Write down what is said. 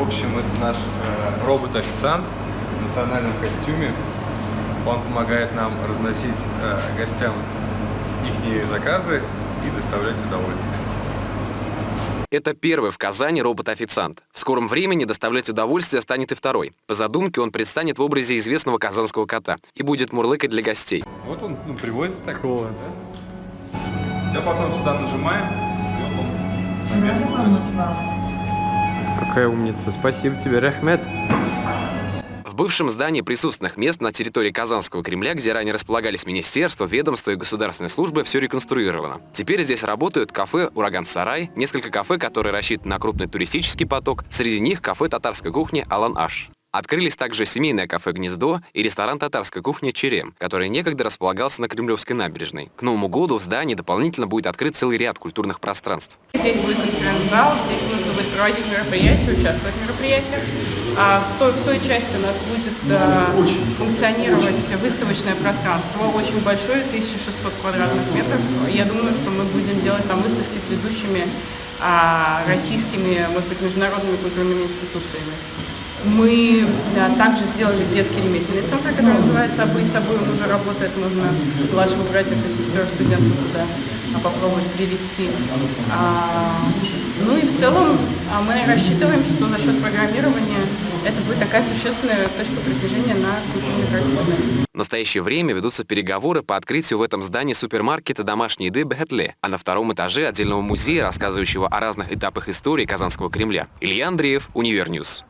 общем, это наш э, робот-официант в национальном костюме. Он помогает нам разносить э, гостям их заказы и доставлять удовольствие. Это первый в Казани робот-официант. В скором времени доставлять удовольствие станет и второй. По задумке он предстанет в образе известного казанского кота и будет мурлыкать для гостей. Вот он ну, привозит так. Класс. Да? Все, потом сюда нажимаем, и он на место Какая умница. Спасибо тебе, Рахмет. В бывшем здании присутственных мест на территории Казанского Кремля, где ранее располагались министерства, ведомства и государственные службы, все реконструировано. Теперь здесь работают кафе «Ураган-Сарай», несколько кафе, которые рассчитаны на крупный туристический поток, среди них кафе татарской кухни «Алан-Аш». Открылись также семейное кафе «Гнездо» и ресторан татарской кухни «Черем», который некогда располагался на Кремлевской набережной. К Новому году в здании дополнительно будет открыт целый ряд культурных пространств. Здесь будет конференц-зал, здесь можно будет проводить мероприятия, участвовать в мероприятиях. А в той, в той части у нас будет а, функционировать выставочное пространство, очень большое, 1600 квадратных метров. Я думаю, что мы будем делать там выставки с ведущими а, российскими, может быть, международными культурными институциями. Мы да, также сделали детский ремесленный центр, который называется «Обы с собой». Он уже работает, можно младших братьев и сестер студентов туда а, попробовать привести. А, ну и в целом а, мы рассчитываем, что за счет программирования это будет такая существенная точка притяжения на культурной карте Казани. В настоящее время ведутся переговоры по открытию в этом здании супермаркета домашней еды «Бехетле», а на втором этаже отдельного музея, рассказывающего о разных этапах истории Казанского Кремля. Илья Андреев, UniverNews.